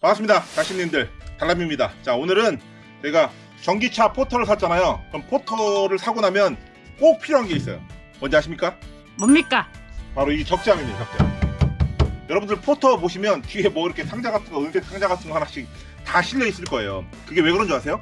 반갑습니다 자신님들. 달람입니다. 자 오늘은 제가 전기차 포터를 샀잖아요. 그럼 포터를 사고 나면 꼭 필요한 게 있어요. 뭔지 아십니까? 뭡니까? 바로 이 적재함입니다 적재함. 여러분들 포터 보시면 뒤에 뭐 이렇게 상자 같은 거 은색 상자 같은 거 하나씩 다 실려 있을 거예요. 그게 왜 그런 줄 아세요?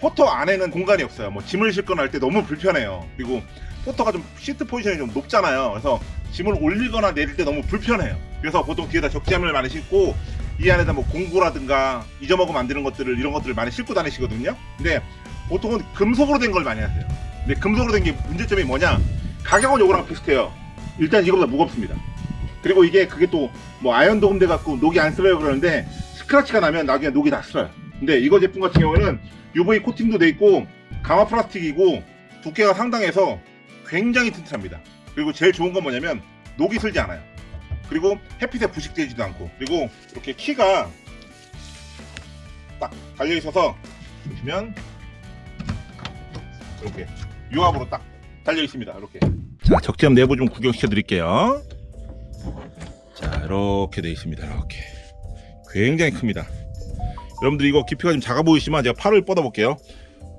포터 안에는 공간이 없어요. 뭐 짐을 싣거나 할 때 너무 불편해요. 그리고 포터가 좀 시트 포지션이 좀 높잖아요. 그래서 짐을 올리거나 내릴 때 너무 불편해요. 그래서 보통 뒤에다 적재함을 많이 싣고 이 안에다 뭐 공구라든가 잊어먹으면 안 되는 것들을 이런 것들을 많이 싣고 다니시거든요. 근데 보통은 금속으로 된 걸 많이 하세요. 근데 금속으로 된 게 문제점이 뭐냐? 가격은 요거랑 비슷해요. 일단 이거보다 무겁습니다. 그리고 이게 그게 또 뭐 아연 도금돼 갖고 녹이 안 쓸어요 그러는데 스크래치가 나면 나중에 녹이 다 쓸어요. 근데 이거 제품 같은 경우에는 UV 코팅도 돼 있고 강화 플라스틱이고 두께가 상당해서 굉장히 튼튼합니다. 그리고 제일 좋은 건 뭐냐면 녹이 슬지 않아요 그리고 햇빛에 부식되지도 않고 그리고 이렇게 키가 딱 달려 있어서 보시면 이렇게 유압으로 딱 달려 있습니다. 이렇게. 자 적재함 내부 좀 구경시켜 드릴게요. 자 이렇게 돼 있습니다. 이렇게. 굉장히 큽니다. 여러분들 이거 깊이가 좀 작아 보이시면 제가 팔을 뻗어 볼게요.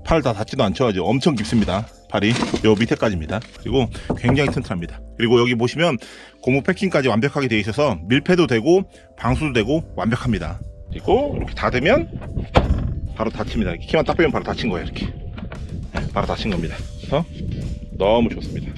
팔 다 닿지도 않죠? 아주 엄청 깊습니다 팔이 요 밑에까지입니다. 그리고 굉장히 튼튼합니다. 그리고 여기 보시면 고무 패킹까지 완벽하게 되어 있어서 밀폐도 되고 방수도 되고 완벽합니다. 그리고 이렇게 닫으면 바로 닫힙니다. 키만 딱 빼면 바로 닫힌 거예요 이렇게. 네, 바로 닫힌 겁니다. 그래서 너무 좋습니다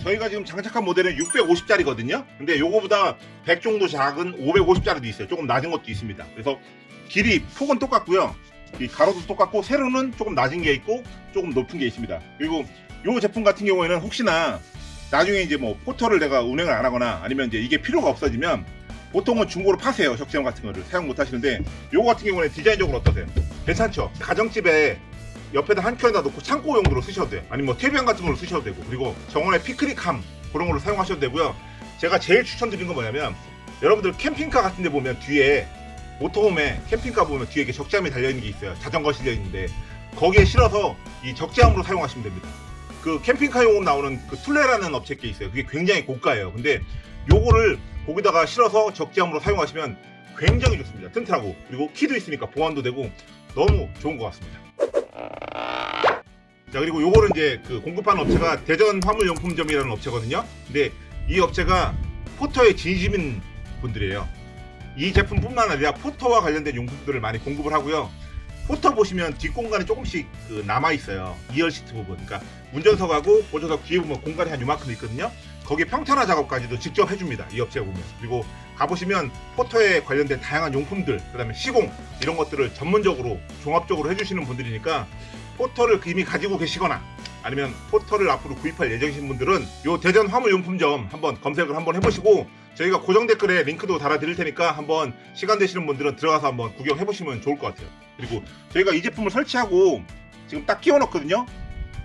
저희가 지금 장착한 모델은 650짜리거든요. 근데 요거보다 100 정도 작은 550짜리도 있어요. 조금 낮은 것도 있습니다. 그래서 길이 폭은 똑같고요. 이 가로도 똑같고 세로는 조금 낮은 게 있고 조금 높은 게 있습니다. 그리고 요 제품 같은 경우에는 혹시나 나중에 이제 뭐 포터를 내가 운행을 안 하거나 아니면 이제 이게 필요가 없어지면 보통은 중고로 파세요. 적재형 같은 거를 사용 못 하시는데 요거 같은 경우는 디자인적으로 어떠세요? 괜찮죠? 가정집에 옆에다 한 켠에다 놓고 창고 용도로 쓰셔도 돼요. 아니면 뭐 태비안 같은 걸로 쓰셔도 되고. 그리고 정원에 피크닉함 그런 걸로 사용하셔도 되고요. 제가 제일 추천드리는 건 뭐냐면 여러분들 캠핑카 같은 데 보면 뒤에 모터홈에 캠핑카 보면 뒤에 이렇게 적재함이 달려있는 게 있어요. 자전거 실려 있는데 거기에 실어서 이 적재함으로 사용하시면 됩니다. 그 캠핑카용으로 나오는 그 툴레라는 업체 게 있어요. 그게 굉장히 고가예요. 근데 요거를 거기다가 실어서 적재함으로 사용하시면 굉장히 좋습니다. 튼튼하고. 그리고 키도 있으니까 보안도 되고 너무 좋은 것 같습니다 자 그리고 요거는 이제 그 공급하는 업체가 대전 화물용품점이라는 업체거든요. 근데 이 업체가 포터의 진심인 분들이에요. 이 제품뿐만 아니라 포터와 관련된 용품들을 많이 공급을 하고요. 포터 보시면 뒷공간이 조금씩 그 남아 있어요. 2열 시트 부분. 그러니까 운전석하고 보조석 뒤에 보면 공간이 한 요만큼 있거든요. 거기에 평탄화 작업까지도 직접 해줍니다. 이 업체가 보면. 그리고 가보시면 포터에 관련된 다양한 용품들 그 다음에 시공 이런 것들을 전문적으로 종합적으로 해주시는 분들이니까 포터를 이미 가지고 계시거나 아니면 포터를 앞으로 구입할 예정이신 분들은 요 대전 화물용품점 한번 검색을 한번 해보시고 저희가 고정 댓글에 링크도 달아 드릴 테니까 한번 시간 되시는 분들은 들어가서 한번 구경해 보시면 좋을 것 같아요. 그리고 저희가 이 제품을 설치하고 지금 딱 끼워 넣거든요.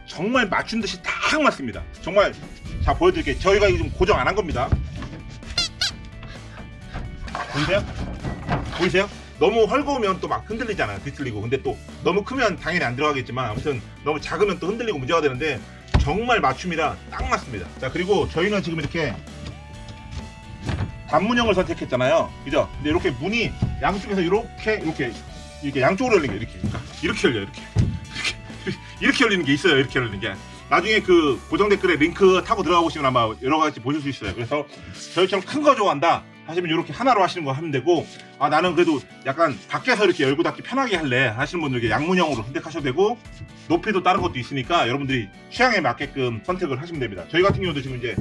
정말 맞춘 듯이 딱 맞습니다. 정말 자 보여드릴게요. 저희가 이거 좀 고정 안 한 겁니다 보이세요? 보이세요? 너무 헐거우면 또 막 흔들리잖아요. 뒤틀리고. 근데 또 너무 크면 당연히 안 들어가겠지만 아무튼 너무 작으면 또 흔들리고 문제가 되는데 정말 맞춤이라 딱 맞습니다. 자 그리고 저희는 지금 이렇게 단문형을 선택했잖아요. 그죠? 근데 이렇게 문이 양쪽에서 이렇게 이렇게 이렇게 양쪽으로 열리는 게 이렇게. 이렇게 열려요 이렇게. 이렇게 이렇게 열리는 게 있어요 이렇게 열리는 게. 나중에 그 고정 댓글에 링크 타고 들어가 보시면 아마 여러 가지 보실 수 있어요. 그래서 저희처럼 큰 거 좋아한다 하시면 이렇게 하나로 하시는 거 하면 되고 아 나는 그래도 약간 밖에서 이렇게 열고 닫기 편하게 할래 하시는 분들 양문형으로 선택하셔도 되고 높이도 다른 것도 있으니까 여러분들이 취향에 맞게끔 선택을 하시면 됩니다. 저희 같은 경우도 지금 이제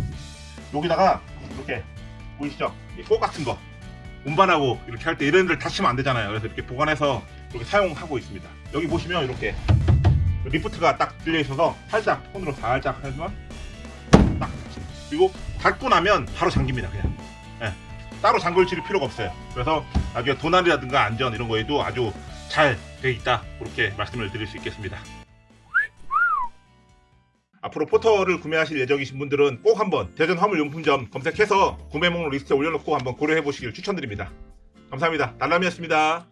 여기다가 이렇게 보이시죠? 이꽃 같은 거 운반하고 이렇게 할 때 이런 데를 다치면 안 되잖아요. 그래서 이렇게 보관해서 이렇게 사용하고 있습니다. 여기 보시면 이렇게 리프트가 딱 들려 있어서 살짝 손으로 살짝 해주면 딱. 그리고 닫고 나면 바로 잠깁니다 그냥. 예. 따로 잠글 칠 필요가 없어요 그래서 나중에 도난이라든가 안전 이런 거에도 아주 잘 돼 있다 그렇게 말씀을 드릴 수 있겠습니다 앞으로 포터를 구매하실 예정이신 분들은 꼭 한번 대전 화물용품점 검색해서 구매 목록 리스트에 올려놓고 한번 고려해 보시길 추천드립니다. 감사합니다. 날람이었습니다.